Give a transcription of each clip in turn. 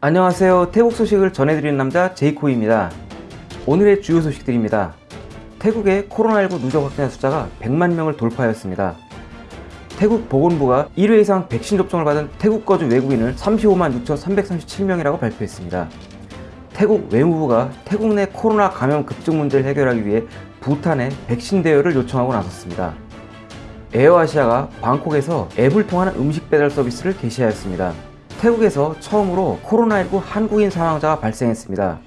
안녕하세요. 태국 소식을 전해드리는 남자 제이코입니다. 오늘의 주요 소식들입니다. 태국의 코로나19 누적 확진자 숫자가 100만 명을 돌파하였습니다. 태국 보건부가 1회 이상 백신 접종을 받은 태국 거주 외국인을 35만 6,337명이라고 발표했습니다. 태국 외무부가 태국 내 코로나 감염 급증 문제를 해결하기 위해 부탄에 백신 대여를 요청하고 나섰습니다. 에어아시아가 방콕에서 앱을 통한 음식 배달 서비스를 개시하였습니다 태국에서 처음으로 코로나19 한국인 사망자가 발생했습니다.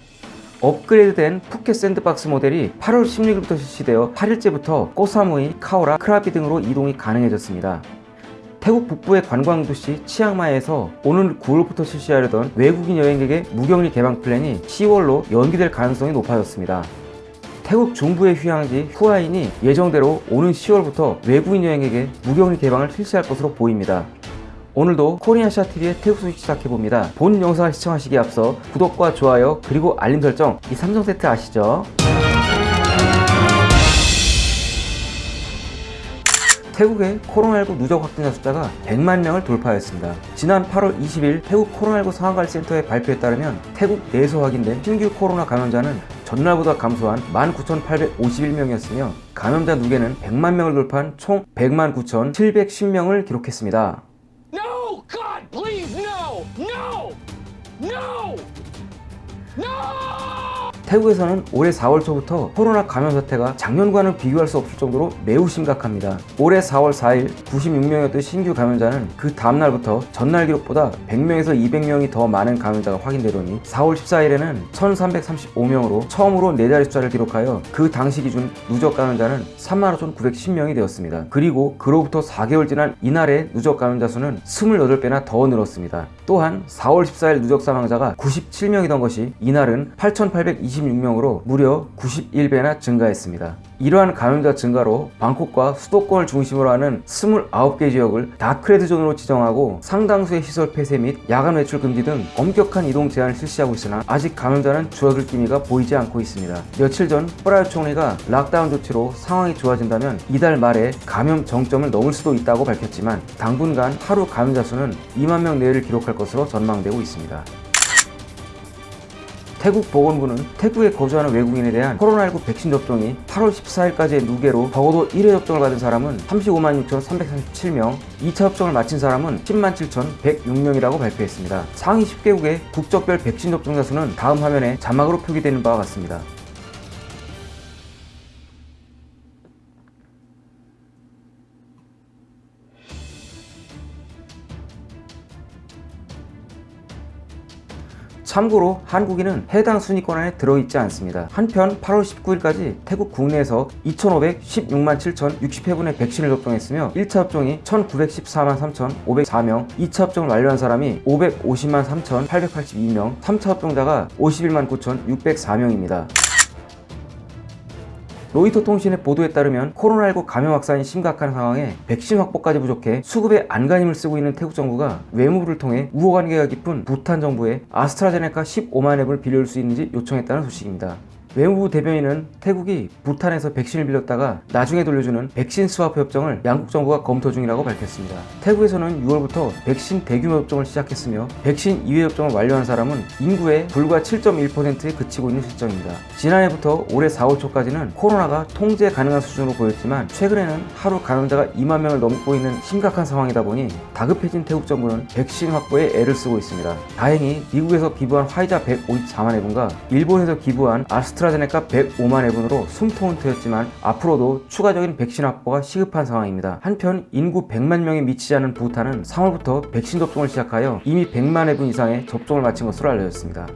업그레이드된 푸켓 샌드박스 모델이 8월 16일부터 실시되어 8일째부터 꼬사무이, 카오락, 크라비 등으로 이동이 가능해졌습니다. 태국 북부의 관광도시 치앙마이에서 오늘 9월부터 실시하려던 외국인 여행객의 무격리 개방 플랜이 10월로 연기될 가능성이 높아졌습니다. 태국 중부의 휴양지 후아힌이 예정대로 오는 10월부터 외국인 여행객의 무격리 개방을 실시할 것으로 보입니다. 오늘도 코리아샤TV의 태국 소식 시작해봅니다. 본 영상을 시청하시기에 앞서 구독과 좋아요 그리고 알림 설정 이 3종 세트 아시죠? 태국의 코로나19 누적 확진자 숫자가 100만 명을 돌파하였습니다. 지난 8월 20일 태국 코로나19 상황관리센터의 발표에 따르면 태국 내에서 확인된 신규 코로나 감염자는 전날보다 감소한 19,851명이었으며 감염자 누계는 100만 명을 돌파한 총 100만 9,710명을 기록했습니다. 태국에서는 올해 4월 초부터 코로나 감염 사태가 작년과는 비교할 수 없을 정도로 매우 심각합니다. 올해 4월 4일 96명이었던 신규 감염자는 그 다음날부터 전날 기록보다 100명에서 200명이 더 많은 감염자가 확인되더니 4월 14일에는 1335명으로 처음으로 4자리 숫자를 기록하여 그 당시 기준 누적 감염자는 35,910명이 되었습니다. 그리고 그로부터 4개월 지난 이날의 누적 감염자 수는 28배나 더 늘었습니다. 또한 4월 14일 누적 사망자가 97명이던 것이 이날은 8,826명으로 무려 91배나 증가했습니다. 이러한 감염자 증가로 방콕과 수도권을 중심으로 하는 29개 지역을 dark red zone으로 지정하고 상당수의 시설 폐쇄 및 야간 외출 금지 등 엄격한 이동 제한을 실시하고 있으나 아직 감염자는 줄어들 기미가 보이지 않고 있습니다. 며칠 전 프라유 총리가 락다운 조치로 상황이 좋아진다면 이달 말에 감염 정점을 넘을 수도 있다고 밝혔지만 당분간 하루 감염자 수는 2만 명 내외를 기록할 것으로 전망되고 있습니다. 태국 보건부는 태국에 거주하는 외국인에 대한 코로나19 백신 접종이 8월 14일까지의 누계로 적어도 1회 접종을 받은 사람은 35만 6,337명, 2차 접종을 마친 사람은 10만 7,106명이라고 발표했습니다. 상위 10개국의 국적별 백신 접종자 수는 다음 화면에 자막으로 표기되는 바와 같습니다. 참고로 한국인은 해당 순위권 안에 들어있지 않습니다. 한편 8월 19일까지 태국 국내에서 2,516만 7,060회분의 백신을 접종했으며 1차 접종이 1,914만 3,504명, 2차 접종을 완료한 사람이 550만 3,882명, 3차 접종자가 51만 9,604명입니다. 로이터 통신의 보도에 따르면 코로나19 감염 확산이 심각한 상황에 백신 확보까지 부족해 수급에 안간힘을 쓰고 있는 태국 정부가 외무부를 통해 우호관계가 깊은 부탄 정부에 아스트라제네카 15만 앱을 빌려줄 수 있는지 요청했다는 소식입니다. 외무부 대변인은 태국이 부탄에서 백신을 빌렸다가 나중에 돌려주는 백신 스와프 협정을 양국 정부가 검토 중이라고 밝혔습니다. 태국에서는 6월부터 백신 대규모 접종을 시작했으며 백신 2회 접종을 완료한 사람은 인구의 불과 7.1%에 그치고 있는 실정입니다. 지난해부터 올해 4월 초까지는 코로나가 통제 가능한 수준으로 보였지만 최근에는 하루 감염자가 2만 명을 넘고 있는 심각한 상황이다 보니 다급해진 태국 정부는 백신 확보에 애를 쓰고 있습니다. 다행히 미국에서 기부한 화이자 154만 회분과 일본에서 기부한 아스트 아스트라제네카 105만 회분으로 숨통은 트였지만 앞으로도 추가적인 백신 확보가 시급한 상황입니다. 한편 인구 100만 명에 미치지 않은 부탄은 3월부터 백신 접종을 시작하여 이미 100만 회분 이상의 접종을 마친 것으로 알려졌습니다.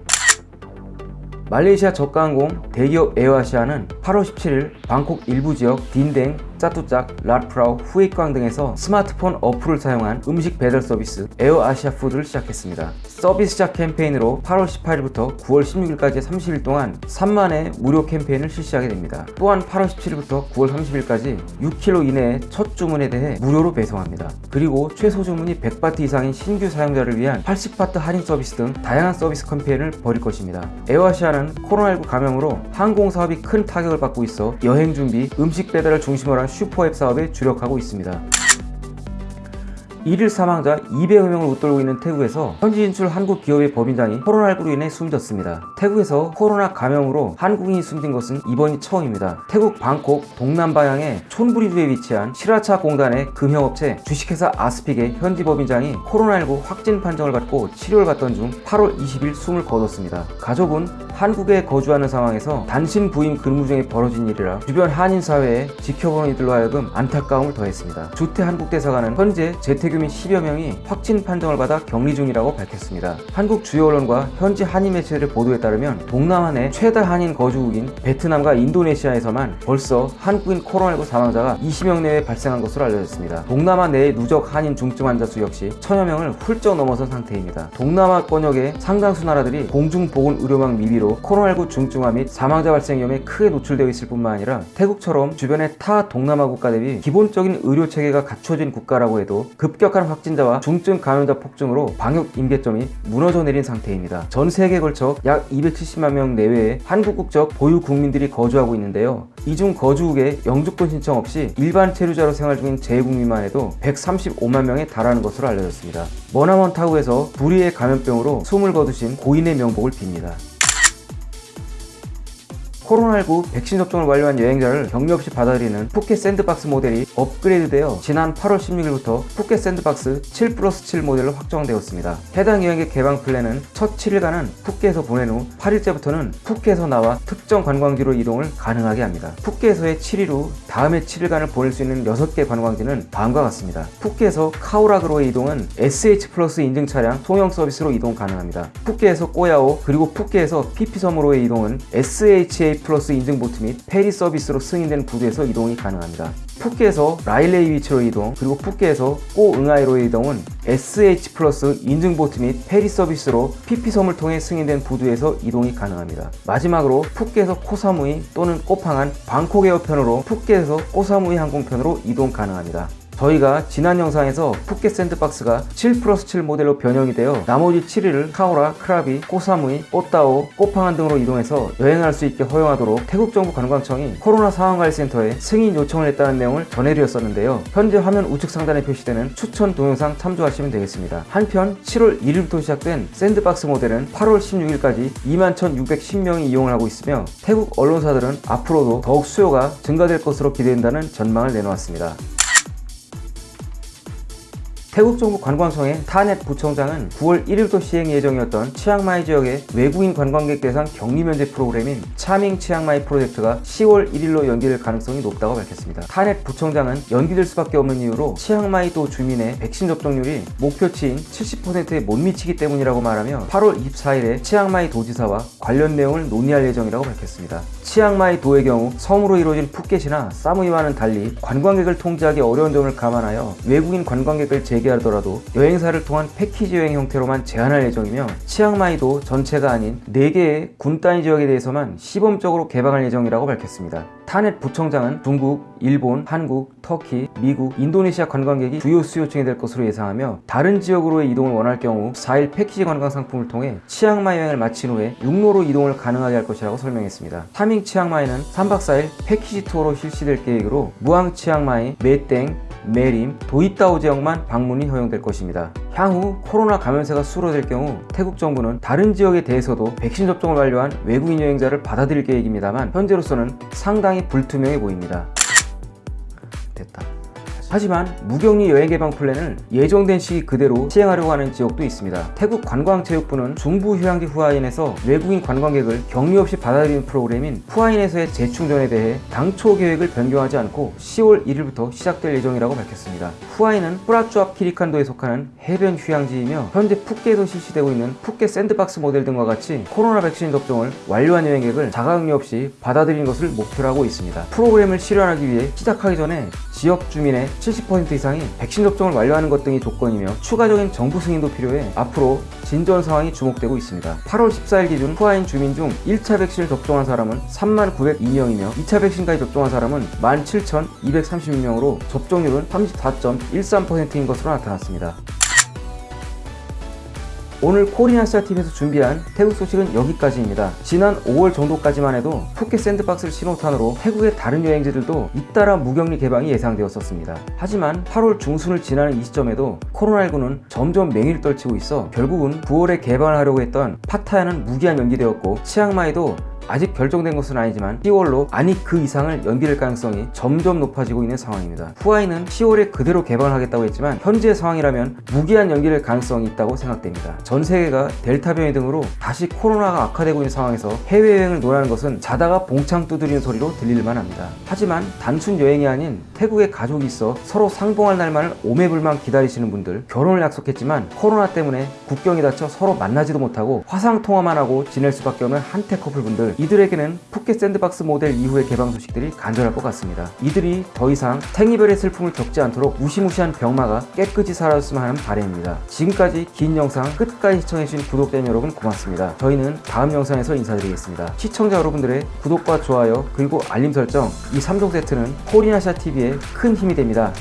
말레이시아 저가항공 대기업 에어아시아는 8월 17일 방콕 일부 지역 딘댕, 짜뚜짝, 라프라오, 후어이쾅 등에서 스마트폰 어플을 사용한 음식 배달 서비스 에어아시아 푸드를 시작했습니다. 서비스 시작 캠페인으로 8월 18일부터 9월 16일까지 30일 동안 3만의 무료 캠페인을 실시하게 됩니다. 또한 8월 17일부터 9월 30일까지 6kg 이내의 첫 주문에 대해 무료로 배송합니다. 그리고 최소 주문이 100바트 이상인 신규 사용자를 위한 80바트 할인 서비스 등 다양한 서비스 캠페인을 벌일 것입니다. 에어아시아는 코로나19 감염으로 항공 사업이 큰 타격을 받고 있어 여행 준비, 음식 배달을 중심으로 한 슈퍼앱 사업에 주력하고 있습니다. 1일 사망자 200여 명을 웃돌고 있는 태국에서 현지 진출 한국 기업의 법인장이 코로나19로 인해 숨졌습니다. 태국에서 코로나 감염으로 한국인이 숨진 것은 이번이 처음입니다. 태국 방콕 동남방향의 촌부리주에 위치한 시라차 공단의 금형업체 주식회사 아스픽의 현지 법인장이 코로나19 확진 판정을 받고 치료를 받던 중 8월 20일 숨을 거뒀습니다. 가족은 한국에 거주하는 상황에서 단신 부인 근무 중에 벌어진 일이라 주변 한인 사회에 지켜보는 이들로 하여금 안타까움을 더했습니다. 주태 한국대사관은 현재 재택유민 10여 명이 확진 판정을 받아 격리 중이라고 밝혔습니다. 한국 주요 언론과 현지 한인 매체들의 보도에 따르면 동남아 내 최다 한인 거주국인 베트남과 인도네시아에서만 벌써 한국인 코로나19 사망자가 20명 내외 발생한 것으로 알려졌습니다. 동남아 내의 누적 한인 중증 환자 수 역시 천여 명을 훌쩍 넘어선 상태입니다. 동남아 권역의 상당수 나라들이 공중보건 의료망 미비로 코로나19 중증화 및 사망자 발생 위험에 크게 노출되어 있을 뿐만 아니라 태국처럼 주변의 타 동남아 국가 대비 기본적인 의료 체계가 갖춰진 국가라고 해도 급격한 확진자와 중증 감염자 폭증으로 방역 임계점이 무너져 내린 상태입니다. 전 세계에 걸쳐 약 270만 명 내외의 한국 국적 보유 국민들이 거주하고 있는데요. 이중 거주국에 영주권 신청 없이 일반 체류자로 생활 중인 재외국민만 해도 135만 명에 달하는 것으로 알려졌습니다. 머나먼 타국에서 불의의 감염병으로 숨을 거두신 고인의 명복을 빕니다. 코로나19 백신 접종을 완료한 여행자를 격리 없이 받아들이는 푸켓 sandbox 모델이 업그레이드되어 지난 8월 16일부터 푸켓 sandbox 7 플러스 7 모델로 확정되었습니다. 해당 여행객 개방 플랜은 첫 7일간은 푸켓에서 보낸 후 8일째부터는 푸켓에서 나와 특정 관광지로 이동을 가능하게 합니다. 푸켓에서의 7일 후 다음에 7일간을 보낼 수 있는 6개 관광지는 다음과 같습니다. 푸켓에서 카오락으로의 이동은 SHA 플러스 인증 차량 송영 서비스로 이동 가능합니다. 푸켓에서 꼬야오 그리고 푸켓에서 피피섬으로의 이동은 SHA 플러스 인증 보트 및 페리 서비스로 승인된 부두에서 이동이 가능합니다. 푸켓에서 라일레이 비치로 이동 그리고 푸켓에서 꼬응아이로의 이동은 SHA 플러스 인증 보트 및 페리 서비스로 피피섬을 통해 승인된 부두에서 이동이 가능합니다. 마지막으로 푸켓에서 코사무이 또는 꼬팡안 방콕 에어편으로 푸켓에서 꼬사무이 항공편으로 이동 가능합니다. 저희가 지난 영상에서 푸켓 sandbox가 7 플러스 7 모델로 변형이 되어 나머지 7일을 카오락, 크라비, 꼬사무이, 꼬따오, 꼬팡안 등으로 이동해서 여행할 수 있게 허용하도록 태국 정부 관광청이 코로나 상황관리센터에 승인 요청을 했다는 내용을 전해드렸었는데요. 현재 화면 우측 상단에 표시되는 추천 동영상 참조하시면 되겠습니다. 한편 7월 1일부터 시작된 sandbox 모델은 8월 16일까지 21,610명이 이용을 하고 있으며 태국 언론사들은 앞으로도 더욱 수요가 증가될 것으로 기대된다는 전망을 내놓았습니다. 태국 정부 관광청의 타넷 부청장은 9월 1일부터 시행 예정이었던 치앙마이 지역의 외국인 관광객 대상 격리 면제 프로그램인 Charming 치앙마이 프로젝트가 10월 1일로 연기될 가능성이 높다고 밝혔습니다. 타넷 부청장은 연기될 수밖에 없는 이유로 치앙마이도 주민의 백신 접종률이 목표치인 70%에 못 미치기 때문이라고 말하며 8월 24일에 치앙마이 도지사와 관련 내용을 논의할 예정이라고 밝혔습니다. 치앙마이 도의 경우 섬으로 이루어진 푸켓이나 사무이와는 달리 관광객을 통제하기 어려운 점을 감안하여 외국인 관광객을 재개 재개하더라도 여행사를 통한 패키지 여행 형태로만 제한할 예정이며 치앙마이도 전체가 아닌 4개의 군 단위 지역에 대해서만 시범적으로 개방할 예정이라고 밝혔습니다. 타넷 부청장은 중국, 일본, 한국, 터키, 미국, 인도네시아 관광객이 주요 수요층이 될 것으로 예상하며 다른 지역으로의 이동을 원할 경우 4일 패키지 관광 상품을 통해 치앙마이 여행을 마친 후에 육로로 이동을 가능하게 할 것이라고 설명했습니다. Charming 치앙마이는 3박 4일 패키지 투어로 실시될 계획으로 무앙 치앙마이, 메땡, 메림, 도이따오 지역만 방문이 허용될 것입니다. 향후 코로나 감염세가 수로될 경우 태국 정부는 다른 지역에 대해서도 백신 접종을 완료한 외국인 여행자를 받아들일 계획입니다만 현재로서는 상당히 불투명해 보입니다. 됐다. 하지만 무격리 여행 개방 플랜을 예정된 시기 그대로 시행하려고 하는 지역도 있습니다. 태국 관광체육부는 중부 휴양지 후아힌에서 외국인 관광객을 격리 없이 받아들이는 프로그램인 후아힌에서의 재충전에 대해 당초 계획을 변경하지 않고 10월 1일부터 시작될 예정이라고 밝혔습니다. 후아힌은 프라추압키리칸도에 속하는 해변 휴양지이며 현재 푸켓에서 실시되고 있는 푸켓 샌드박스 모델 등과 같이 코로나 백신 접종을 완료한 여행객을 자가격리 없이 받아들이는 것을 목표로 하고 있습니다. 프로그램을 실현하기 위해 시작하기 전에 지역 주민의 70% 이상이 백신 접종을 완료하는 것 등이 조건이며 추가적인 정부 승인도 필요해 앞으로 진전 상황이 주목되고 있습니다. 8월 14일 기준 후아힌 주민 중 1차 백신을 접종한 사람은 3902명이며 2차 백신까지 접종한 사람은 17,236명으로 접종률은 34.13%인 것으로 나타났습니다. 오늘 코리안시아 TV에서 준비한 태국 소식은 여기까지입니다. 지난 5월 정도까지만 해도 푸켓 샌드박스를 신호탄으로 태국의 다른 여행지들도 잇따라 무격리 개방이 예상되었었습니다. 하지만 8월 중순을 지나는 이 시점에도 코로나19는 점점 맹위를 떨치고 있어 결국은 9월에 개방을 하려고 했던 파타야는 무기한 연기되었고 치앙마이도 아직 결정된 것은 아니지만 10월로 아니 그 이상을 연기될 가능성이 점점 높아지고 있는 상황입니다. 후아이는 10월에 그대로 개방을 하겠다고 했지만 현재의 상황이라면 무기한 연기될 가능성이 있다고 생각됩니다. 전 세계가 델타 변이 등으로 다시 코로나가 악화되고 있는 상황에서 해외여행을 논하는 것은 자다가 봉창 두드리는 소리로 들릴만 합니다. 하지만 단순 여행이 아닌 태국에 가족이 있어 서로 상봉할 날만을 오매불망 기다리시는 분들 결혼을 약속했지만 코로나 때문에 국경이 닫혀 서로 만나지도 못하고 화상 통화만 하고 지낼 수밖에 없는 한테 커플분들 이들에게는 푸켓 샌드박스 모델 이후의 개방 소식들이 간절할 것 같습니다. 이들이 더 이상 탱이별의 슬픔을 겪지 않도록 무시무시한 병마가 깨끗이 사라졌으면 하는 바람입니다. 지금까지 긴 영상 끝까지 시청해주신 구독자 여러분 고맙습니다. 저희는 다음 영상에서 인사드리겠습니다. 시청자 여러분들의 구독과 좋아요 그리고 알림 설정 이 3종 세트는 코리나샤 TV에 큰 힘이 됩니다.